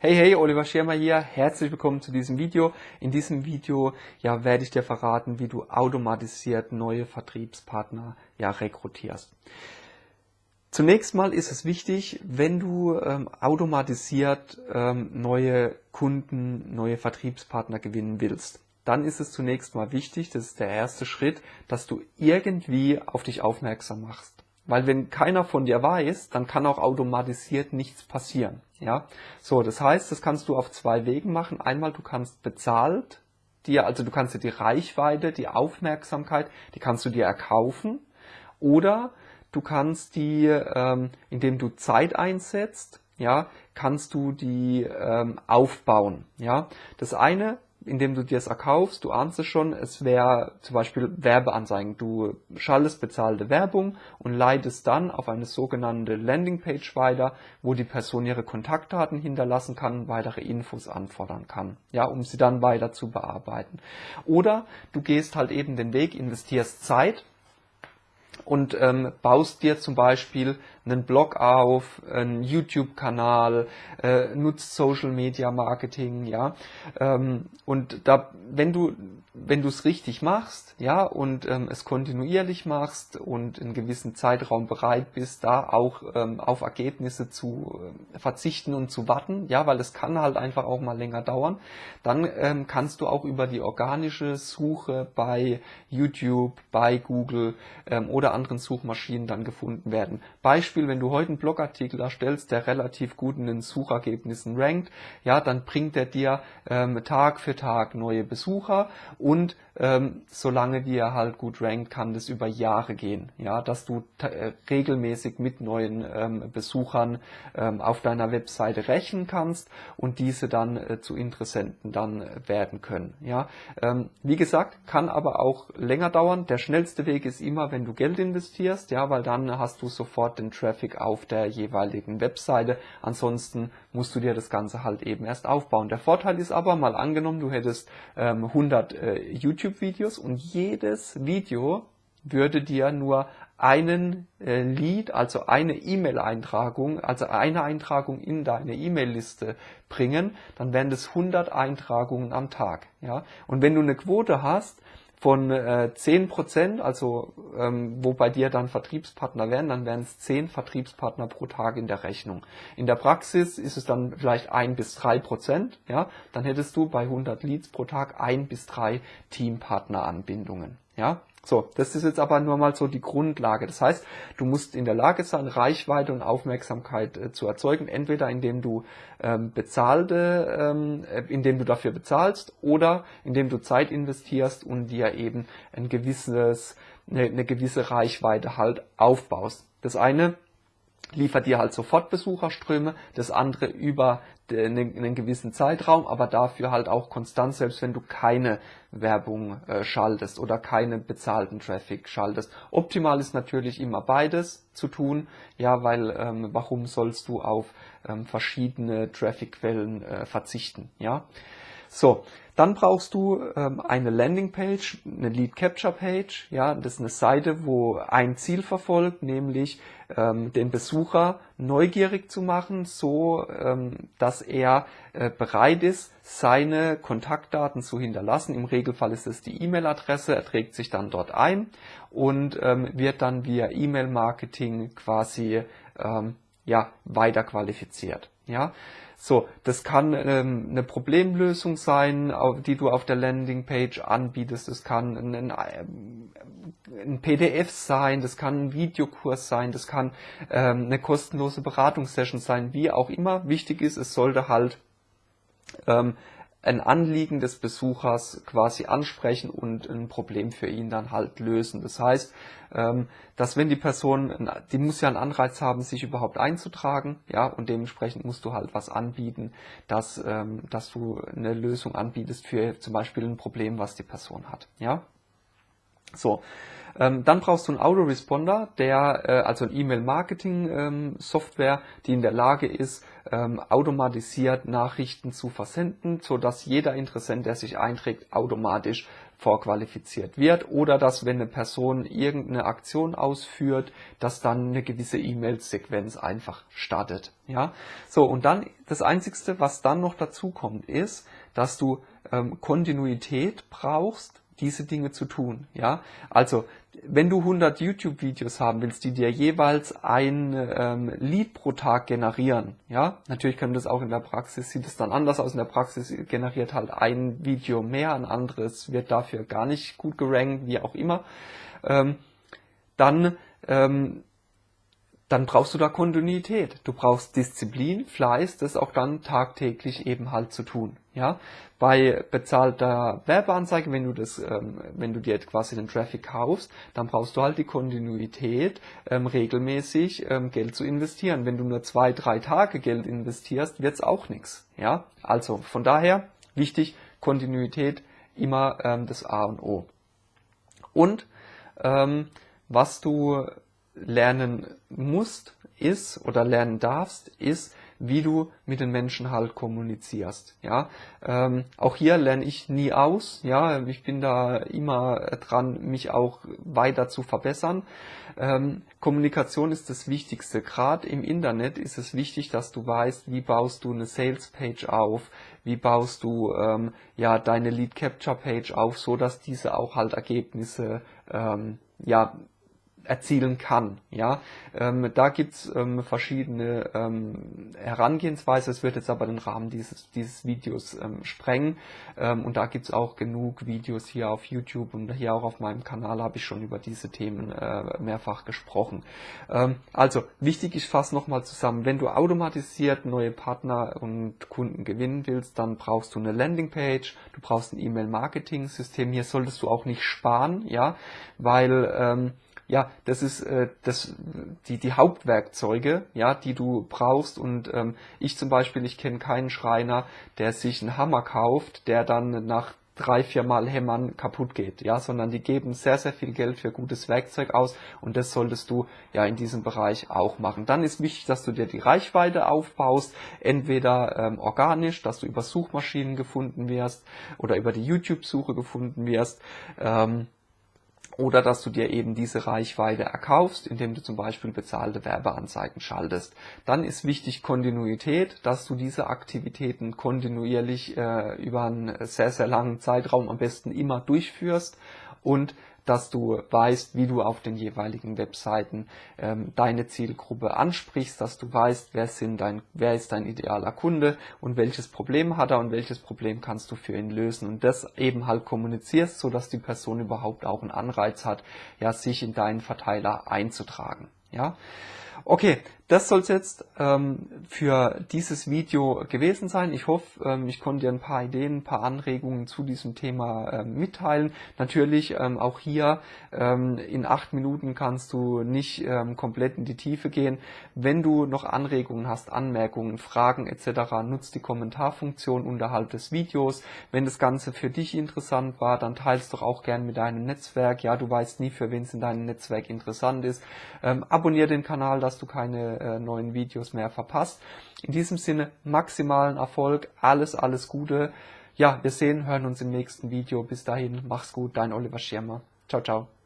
Hey, hey, Oliver Schirmer hier. Herzlich willkommen zu diesem Video. In diesem Video ja, werde ich dir verraten, wie du automatisiert neue Vertriebspartner ja, rekrutierst. Zunächst mal ist es wichtig, wenn du ähm, automatisiert ähm, neue Kunden, neue Vertriebspartner gewinnen willst, dann ist es zunächst mal wichtig, das ist der erste Schritt, dass du irgendwie auf dich aufmerksam machst. Weil wenn keiner von dir weiß, dann kann auch automatisiert nichts passieren. Ja, so, das heißt, das kannst du auf zwei Wegen machen. Einmal, du kannst bezahlt dir, also du kannst dir die Reichweite, die Aufmerksamkeit, die kannst du dir erkaufen. Oder du kannst die, ähm, indem du Zeit einsetzt, ja, kannst du die ähm, aufbauen. Ja, das eine indem du dir es erkaufst, du ahnst es schon, es wäre zum Beispiel Werbeanzeigen. Du schaltest bezahlte Werbung und leitest dann auf eine sogenannte Landingpage weiter, wo die Person ihre Kontaktdaten hinterlassen kann, weitere Infos anfordern kann, ja, um sie dann weiter zu bearbeiten. Oder du gehst halt eben den Weg, investierst Zeit, und ähm, baust dir zum Beispiel einen Blog auf, einen YouTube-Kanal, äh, nutzt Social Media Marketing, ja. Ähm, und da, wenn du wenn du es richtig machst, ja, und ähm, es kontinuierlich machst und in gewissen Zeitraum bereit bist, da auch ähm, auf Ergebnisse zu äh, verzichten und zu warten, ja, weil es kann halt einfach auch mal länger dauern, dann ähm, kannst du auch über die organische Suche bei YouTube, bei Google ähm, oder anderen Suchmaschinen dann gefunden werden. Beispiel, wenn du heute einen Blogartikel erstellst, der relativ gut in den Suchergebnissen rankt, ja, dann bringt er dir ähm, Tag für Tag neue Besucher und ähm, solange die er halt gut rankt, kann das über Jahre gehen. Ja, dass du äh, regelmäßig mit neuen ähm, Besuchern ähm, auf deiner Webseite rechnen kannst und diese dann äh, zu Interessenten dann äh, werden können. Ja, ähm, wie gesagt, kann aber auch länger dauern. Der schnellste Weg ist immer, wenn du Geld investierst, ja, weil dann hast du sofort den Traffic auf der jeweiligen Webseite. Ansonsten musst du dir das Ganze halt eben erst aufbauen. Der Vorteil ist aber, mal angenommen, du hättest ähm, 100 äh, YouTube-Videos und jedes Video würde dir nur einen äh, Lead, also eine E-Mail-Eintragung, also eine Eintragung in deine E-Mail-Liste bringen, dann wären das 100 Eintragungen am Tag. Ja? Und wenn du eine Quote hast von äh, 10%, also ähm, wo bei dir dann Vertriebspartner wären, dann wären es 10 Vertriebspartner pro Tag in der Rechnung. In der Praxis ist es dann vielleicht 1 bis 3 Prozent, ja, dann hättest du bei 100 Leads pro Tag 1 bis 3 Teampartneranbindungen. Ja, so, das ist jetzt aber nur mal so die Grundlage. Das heißt, du musst in der Lage sein, Reichweite und Aufmerksamkeit äh, zu erzeugen, entweder indem du ähm, bezahlte, ähm, äh, indem du dafür bezahlst oder indem du Zeit investierst und dir eben ein gewisses, eine, eine gewisse Reichweite halt aufbaust. Das eine liefert dir halt sofort Besucherströme, das andere über einen gewissen Zeitraum, aber dafür halt auch konstant, selbst wenn du keine Werbung äh, schaltest oder keine bezahlten Traffic schaltest. Optimal ist natürlich immer beides zu tun, ja, weil ähm, warum sollst du auf ähm, verschiedene Traffic-Quellen äh, verzichten, ja? So, dann brauchst du ähm, eine Landingpage, eine Lead Capture Page. Ja, das ist eine Seite, wo ein Ziel verfolgt, nämlich ähm, den Besucher neugierig zu machen, so ähm, dass er äh, bereit ist, seine Kontaktdaten zu hinterlassen. Im Regelfall ist es die E-Mail-Adresse. Er trägt sich dann dort ein und ähm, wird dann via E-Mail-Marketing quasi ähm, ja weiter qualifiziert. Ja, so, das kann ähm, eine Problemlösung sein, die du auf der Landingpage anbietest. Das kann ein, ein, ein, PDF sein, das kann ein Videokurs sein, das kann ähm, eine kostenlose Beratungssession sein, wie auch immer. Wichtig ist, es sollte halt ähm, ein Anliegen des Besuchers quasi ansprechen und ein Problem für ihn dann halt lösen. Das heißt, ähm, dass wenn die Person, die muss ja einen Anreiz haben, sich überhaupt einzutragen, ja, und dementsprechend musst du halt was anbieten, dass, ähm, dass du eine Lösung anbietest für zum Beispiel ein Problem, was die Person hat, ja. So, ähm, dann brauchst du einen Autoresponder, der äh, also ein E-Mail-Marketing-Software, ähm, die in der Lage ist, ähm, automatisiert Nachrichten zu versenden, so jeder Interessent, der sich einträgt, automatisch vorqualifiziert wird oder dass, wenn eine Person irgendeine Aktion ausführt, dass dann eine gewisse E-Mail-Sequenz einfach startet. Ja, so und dann das einzigste, was dann noch dazu kommt, ist, dass du ähm, Kontinuität brauchst diese Dinge zu tun. Ja, also wenn du 100 YouTube-Videos haben willst, die dir jeweils ein ähm, Lead pro Tag generieren, ja, natürlich können das auch in der Praxis, sieht es dann anders aus. In der Praxis generiert halt ein Video mehr, ein anderes wird dafür gar nicht gut gerankt, wie auch immer. Ähm, dann ähm, dann brauchst du da Kontinuität. Du brauchst Disziplin, Fleiß, das auch dann tagtäglich eben halt zu tun. Ja, bei bezahlter Werbeanzeige, wenn du das, ähm, wenn du dir quasi den Traffic kaufst, dann brauchst du halt die Kontinuität, ähm, regelmäßig ähm, Geld zu investieren. Wenn du nur zwei, drei Tage Geld investierst, wird's auch nichts. Ja, also von daher wichtig Kontinuität immer ähm, das A und O. Und ähm, was du lernen musst, ist oder lernen darfst, ist, wie du mit den Menschen halt kommunizierst. Ja, ähm, auch hier lerne ich nie aus. Ja, ich bin da immer dran, mich auch weiter zu verbessern. Ähm, Kommunikation ist das Wichtigste. Gerade im Internet ist es wichtig, dass du weißt, wie baust du eine Sales Page auf, wie baust du ähm, ja deine Lead Capture Page auf, so dass diese auch halt Ergebnisse ähm, ja erzielen kann. Ja, ähm, da gibt's ähm, verschiedene ähm, Herangehensweise. Es wird jetzt aber den Rahmen dieses dieses Videos ähm, sprengen ähm, und da gibt's auch genug Videos hier auf YouTube und hier auch auf meinem Kanal habe ich schon über diese Themen äh, mehrfach gesprochen. Ähm, also wichtig, ich fasse nochmal zusammen. Wenn du automatisiert neue Partner und Kunden gewinnen willst, dann brauchst du eine Landingpage, du brauchst ein E-Mail-Marketing-System. Hier solltest du auch nicht sparen, ja, weil ähm, ja, das ist äh, das, die, die Hauptwerkzeuge, ja, die du brauchst. Und ähm, ich zum Beispiel, ich kenne keinen Schreiner, der sich einen Hammer kauft, der dann nach drei, vier Mal Hämmern kaputt geht, ja, sondern die geben sehr, sehr viel Geld für gutes Werkzeug aus und das solltest du ja in diesem Bereich auch machen. Dann ist wichtig, dass du dir die Reichweite aufbaust, entweder ähm, organisch, dass du über Suchmaschinen gefunden wirst oder über die YouTube-Suche gefunden wirst. Ähm, oder dass du dir eben diese Reichweite erkaufst, indem du zum Beispiel bezahlte Werbeanzeigen schaltest. Dann ist wichtig Kontinuität, dass du diese Aktivitäten kontinuierlich äh, über einen sehr, sehr langen Zeitraum am besten immer durchführst und dass du weißt, wie du auf den jeweiligen Webseiten ähm, deine Zielgruppe ansprichst, dass du weißt, wer, sind dein, wer ist dein idealer Kunde und welches Problem hat er und welches Problem kannst du für ihn lösen und das eben halt kommunizierst, so dass die Person überhaupt auch einen Anreiz hat, ja, sich in deinen Verteiler einzutragen. Ja, okay, das soll es jetzt ähm, für dieses Video gewesen sein. Ich hoffe, ähm, ich konnte dir ein paar Ideen, ein paar Anregungen zu diesem Thema ähm, mitteilen. Natürlich ähm, auch hier ähm, in acht Minuten kannst du nicht ähm, komplett in die Tiefe gehen. Wenn du noch Anregungen hast, Anmerkungen, Fragen etc., nutzt die Kommentarfunktion unterhalb des Videos. Wenn das Ganze für dich interessant war, dann teilst doch auch gern mit deinem Netzwerk. Ja, du weißt nie, für wen es in deinem Netzwerk interessant ist. Abonniere den Kanal, dass du keine äh, neuen Videos mehr verpasst. In diesem Sinne maximalen Erfolg, alles, alles Gute. Ja, wir sehen, hören uns im nächsten Video. Bis dahin, mach's gut, dein Oliver Schirmer. Ciao, ciao.